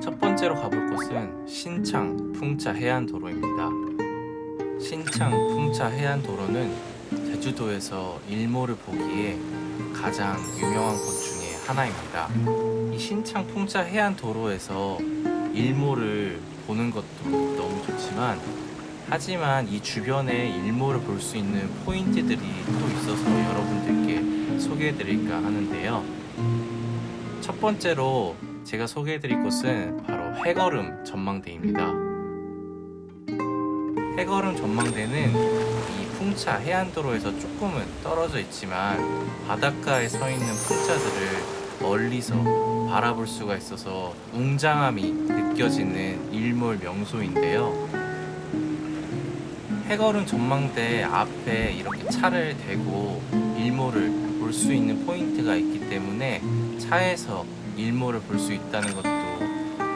첫 번째로 가볼 곳은 신창 풍차 해안도로입니다. 신창 풍차 해안도로는 제주도에서 일몰을 보기에 가장 유명한 곳 중에 하나입니다. 이 신창 풍차 해안도로에서 일몰을 보는 것도 너무 좋지만 하지만 이 주변에 일몰을 볼 수 있는 포인트들이 또 있어서 여러분들께 소개해 드릴까 하는데요. 첫 번째로 제가 소개해드릴 곳은 바로 해거름 전망대입니다. 해거름 전망대는 이 풍차 해안도로에서 조금은 떨어져 있지만 바닷가에 서 있는 풍차들을 멀리서 바라볼 수가 있어서 웅장함이 느껴지는 일몰 명소인데요. 해거름 전망대 앞에 이렇게 차를 대고 일몰을 볼 수 있는 포인트가 있기 때문에 차에서 일몰을 볼 수 있다는 것도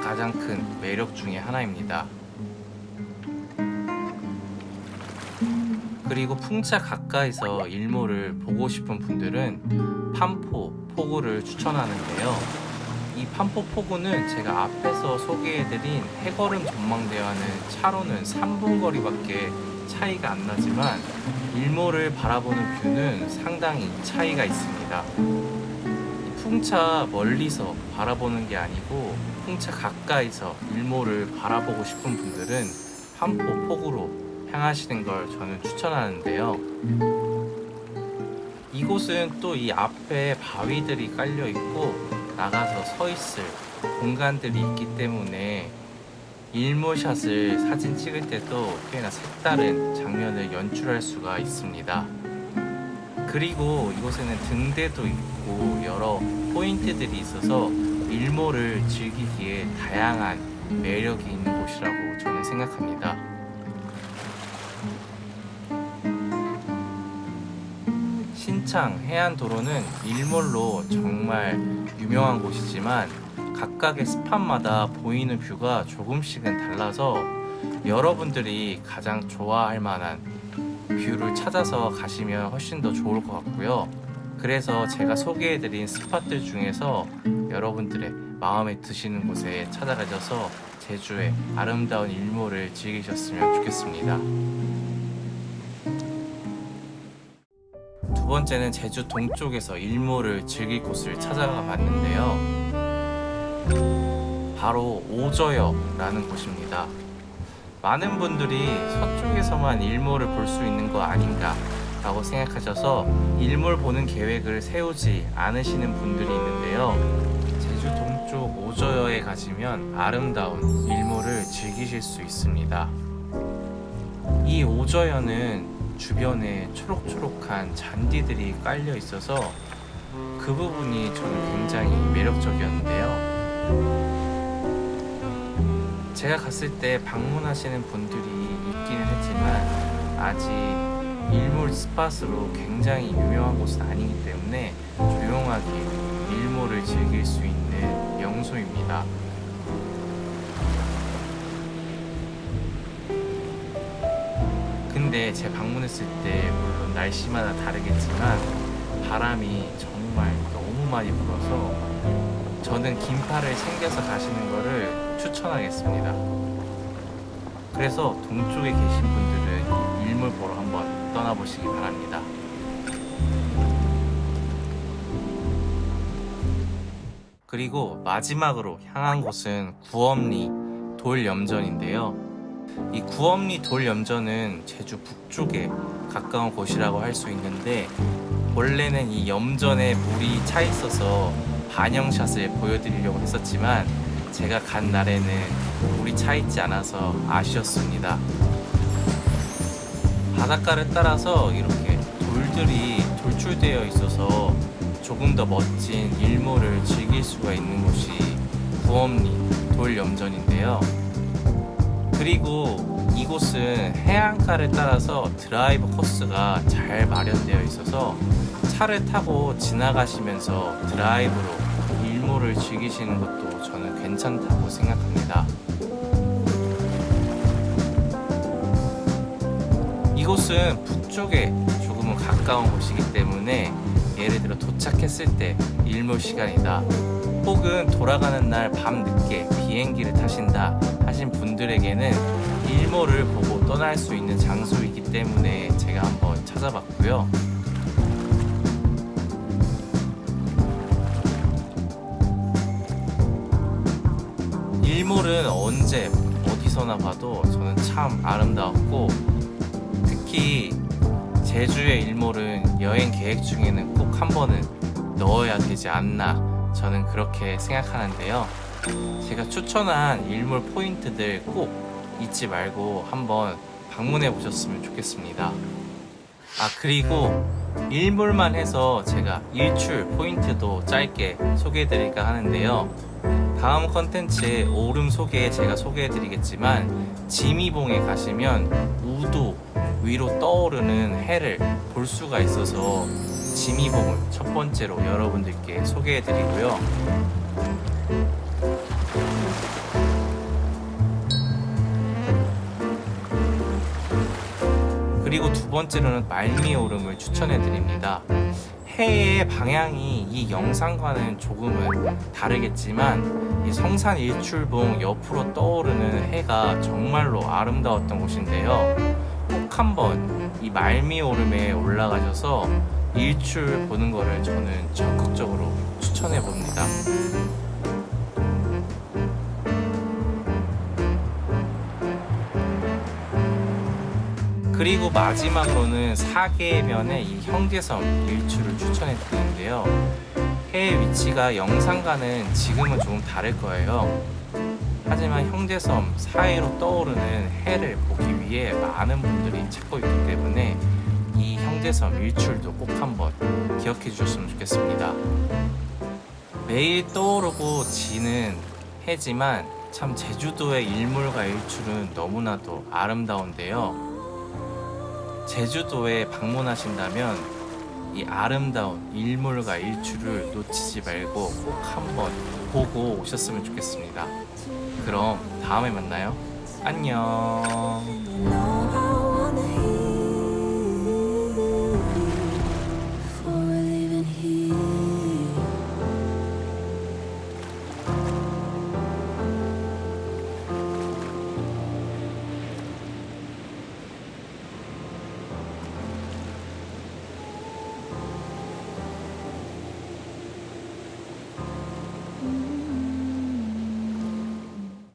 가장 큰 매력 중의 하나입니다. 그리고 풍차 가까이서 일몰을 보고 싶은 분들은 판포 포구를 추천하는데요. 이 판포 포구는 제가 앞에서 소개해드린 해거름 전망대와는 차로는 3분 거리밖에 차이가 안 나지만 일몰을 바라보는 뷰는 상당히 차이가 있습니다. 풍차 멀리서 바라보는 게 아니고 풍차 가까이서 일몰을 바라보고 싶은 분들은 판포 폭으로 향하시는 걸 저는 추천하는데요. 이곳은 또 이 앞에 바위들이 깔려 있고 나가서 서 있을 공간들이 있기 때문에 일몰샷을 사진 찍을 때도 꽤나 색다른 장면을 연출할 수가 있습니다. 그리고 이곳에는 등대도 있고 여러 포인트들이 있어서 일몰을 즐기기에 다양한 매력이 있는 곳이라고 저는 생각합니다. 신창 해안도로는 일몰로 정말 유명한 곳이지만 각각의 spot마다 보이는 view가 조금씩은 달라서 여러분들이 가장 좋아할 만한 view를 찾아서 가시면 훨씬 더 좋을 것 같고요. 그래서 제가 소개해드린 spot들 중에서 여러분들의 마음에 드시는 곳에 찾아가셔서 제주의 아름다운 일몰을 즐기셨으면 좋겠습니다. 번째는 제주 동쪽에서 일몰을 즐길 곳을 찾아가 봤는데요. 바로 오저여라는 곳입니다. 많은 분들이 서쪽에서만 일몰을 볼 수 있는 거 아닌가 라고 생각하셔서 일몰 보는 계획을 세우지 않으시는 분들이 있는데요 제주 동쪽 오저여에 가시면 아름다운 일몰을 즐기실 수 있습니다 이 오저여는 주변에 초록초록한 잔디들이 깔려 있어서 그 부분이 저는 굉장히 매력적이었는데요 제가 갔을 때 방문하시는 분들이 있기는 했지만 아직 일몰 스팟으로 굉장히 유명한 곳은 아니기 때문에 조용하게 일몰을 즐길 수 있는 명소입니다. 근데 제가 방문했을 때 물론 날씨마다 다르겠지만 바람이 정말 너무 많이 불어서 저는 긴팔을 챙겨서 가시는 거를 추천하겠습니다. 그래서 동쪽에 계신 분들은 일몰 보러 한번 떠나보시기 바랍니다. 그리고 마지막으로 향한 곳은 구엄리 돌염전인데요. 이 구엄리 돌염전은 제주 북쪽에 가까운 곳이라고 할 수 있는데 원래는 이 염전에 물이 차 있어서 반영샷을 보여드리려고 했었지만 제가 간 날에는 물이 차 있지 않아서 아쉬웠습니다. 바닷가를 따라서 이렇게 돌들이 돌출되어 있어서 조금 더 멋진 일몰을 즐길 수가 있는 곳이 구엄리 돌염전인데요. 그리고 이곳은 해안가를 따라서 드라이브 코스가 잘 마련되어 있어서 차를 타고 지나가시면서 드라이브로 일몰을 즐기시는 것도 저는 괜찮다고 생각합니다. 이곳은 북쪽에 조금은 가까운 곳이기 때문에 예를 들어 도착했을 때 일몰 시간이다 혹은 돌아가는 날 밤 늦게 비행기를 타신다 하신 분들에게는 일몰을 보고 떠날 수 있는 장소이기 때문에 제가 한번 찾아봤고요. 일몰은 언제 어디서나 봐도 저는 참 아름다웠고 특히 제주의 일몰은 여행 계획 중에는 꼭 한 번은 넣어야 되지 않나 저는 그렇게 생각하는데요. 제가 추천한 일몰 포인트들 꼭 잊지 말고 한번 방문해 보셨으면 좋겠습니다. 아 그리고 일몰만 해서 제가 일출 포인트도 짧게 소개해 드릴까 하는데요. 다음 컨텐츠의 오름 소개에 제가 소개해 드리겠지만 지미봉에 가시면 우도 위로 떠오르는 해를 볼 수가 있어서 지미봉을 첫 번째로 여러분들께 소개해 드리고요. 그리고 두 번째로는 말미 오름을 추천해 드립니다. 해의 방향이 이 영상과는 조금은 다르겠지만 이 성산 일출봉 옆으로 떠오르는 해가 정말로 아름다웠던 곳인데요. 꼭 한번 이 말미 오름에 올라가셔서 일출 보는 거를 저는 적극적으로 추천해 봅니다. 그리고 마지막으로는 사계면의 이 형제섬 일출을 추천해 드리는데요. 해의 위치가 영상과는 지금은 조금 다를 거예요. 하지만 형제섬 사이로 떠오르는 해를 보기 위해 많은 분들이 찾고 있기 때문에 이 형제섬 일출도 꼭 한번 기억해 주셨으면 좋겠습니다. 매일 떠오르고 지는 해지만 참 제주도의 일몰과 일출은 너무나도 아름다운데요. 제주도에 방문하신다면 이 아름다운 일몰과 일출을 놓치지 말고 꼭 한번 보고 오셨으면 좋겠습니다. 그럼 다음에 만나요. 안녕.